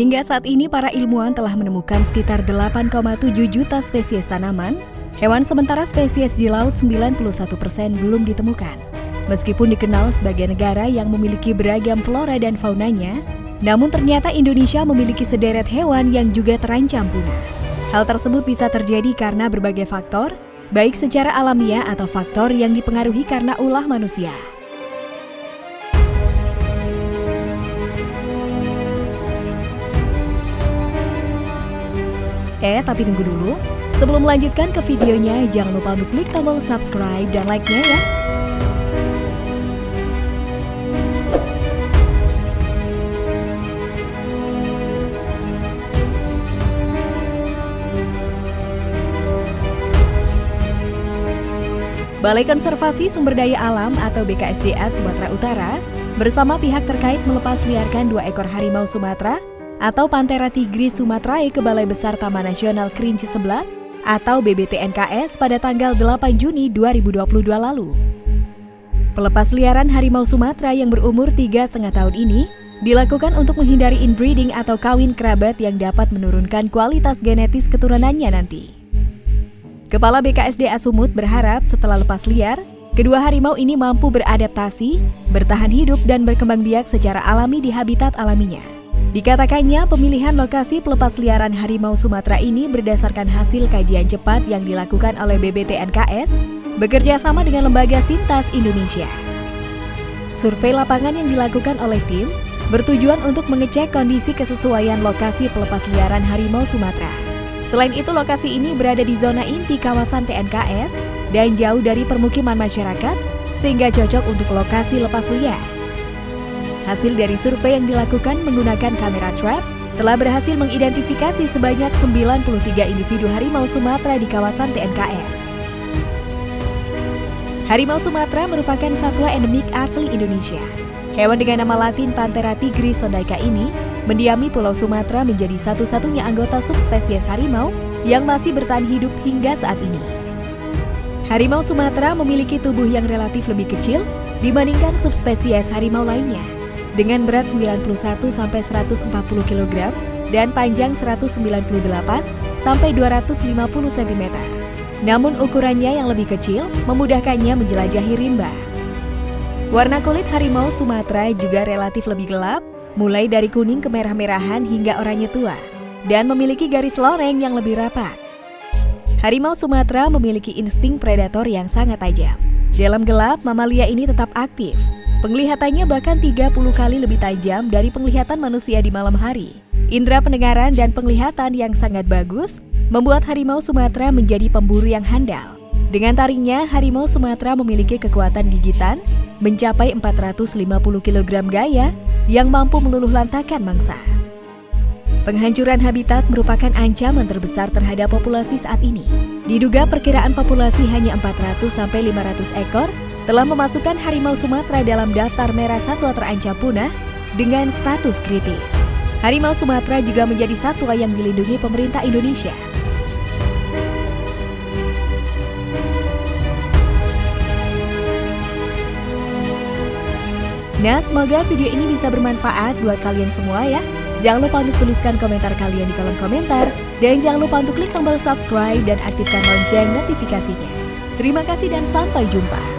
Hingga saat ini para ilmuwan telah menemukan sekitar 8,7 juta spesies tanaman, hewan sementara spesies di laut 91 persen belum ditemukan. Meskipun dikenal sebagai negara yang memiliki beragam flora dan faunanya, namun ternyata Indonesia memiliki sederet hewan yang juga terancam punah. Hal tersebut bisa terjadi karena berbagai faktor, baik secara alamiah atau faktor yang dipengaruhi karena ulah manusia. Eh, tapi tunggu dulu. Sebelum melanjutkan ke videonya, jangan lupa untuk klik tombol subscribe dan like-nya ya. Balai Konservasi Sumber Daya Alam atau BKSDA Sumatera Utara bersama pihak terkait melepas liarkan dua ekor harimau Sumatera atau Panthera tigris sumatrae ke Balai Besar Taman Nasional Kerinci Sebelat atau BBTNKS pada tanggal 8 Juni 2022 lalu. Pelepas liaran harimau Sumatera yang berumur tiga setengah tahun ini dilakukan untuk menghindari inbreeding atau kawin kerabat yang dapat menurunkan kualitas genetis keturunannya nanti. Kepala BKSDA Sumut berharap setelah lepas liar, kedua harimau ini mampu beradaptasi, bertahan hidup dan berkembang biak secara alami di habitat alaminya. Dikatakannya pemilihan lokasi pelepas liaran harimau Sumatera ini berdasarkan hasil kajian cepat yang dilakukan oleh BBTNKS bekerja sama dengan Lembaga Sintas Indonesia. Survei lapangan yang dilakukan oleh tim bertujuan untuk mengecek kondisi kesesuaian lokasi pelepas liaran harimau Sumatera. Selain itu, lokasi ini berada di zona inti kawasan TNKS dan jauh dari permukiman masyarakat, sehingga cocok untuk lokasi lepas liar. Hasil dari survei yang dilakukan menggunakan kamera trap telah berhasil mengidentifikasi sebanyak 93 individu harimau Sumatera di kawasan TNKS. Harimau Sumatera merupakan satwa endemik asli Indonesia. Hewan dengan nama latin Panthera tigris sondaika ini mendiami Pulau Sumatera menjadi satu-satunya anggota subspesies harimau yang masih bertahan hidup hingga saat ini. Harimau Sumatera memiliki tubuh yang relatif lebih kecil dibandingkan subspesies harimau lainnya, dengan berat 91 sampai 140 kg dan panjang 198 sampai 250 cm. Namun ukurannya yang lebih kecil memudahkannya menjelajahi rimba. Warna kulit harimau Sumatera juga relatif lebih gelap mulai dari kuning ke merah-merahan hingga oranye tua, dan memiliki garis loreng yang lebih rapat. Harimau Sumatera memiliki insting predator yang sangat tajam. Dalam gelap, mamalia ini tetap aktif. Penglihatannya bahkan 30 kali lebih tajam dari penglihatan manusia di malam hari. Indra pendengaran dan penglihatan yang sangat bagus membuat harimau Sumatera menjadi pemburu yang handal. Dengan taringnya, harimau Sumatera memiliki kekuatan gigitan mencapai 450 kg gaya yang mampu meluluh lantakan mangsa. Penghancuran habitat merupakan ancaman terbesar terhadap populasi saat ini. Diduga perkiraan populasi hanya 400-500 ekor telah memasukkan harimau Sumatera dalam daftar merah satwa terancam punah dengan status kritis. Harimau Sumatera juga menjadi satwa yang dilindungi pemerintah Indonesia. Nah, semoga video ini bisa bermanfaat buat kalian semua ya. Jangan lupa untuk tuliskan komentar kalian di kolom komentar. Dan jangan lupa untuk klik tombol subscribe dan aktifkan lonceng notifikasinya. Terima kasih dan sampai jumpa.